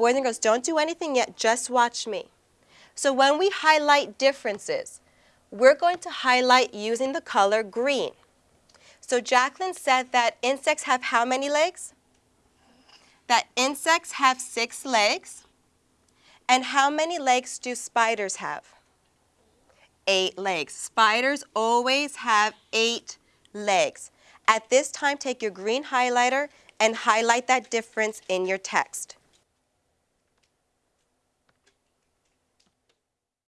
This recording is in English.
Boys and girls, don't do anything yet, just watch me. So when we highlight differences, we're going to highlight using the color green. So Jacqueline said that insects have how many legs? That insects have six legs. And how many legs do spiders have? Eight legs. Spiders always have eight legs. At this time, take your green highlighter and highlight that difference in your text.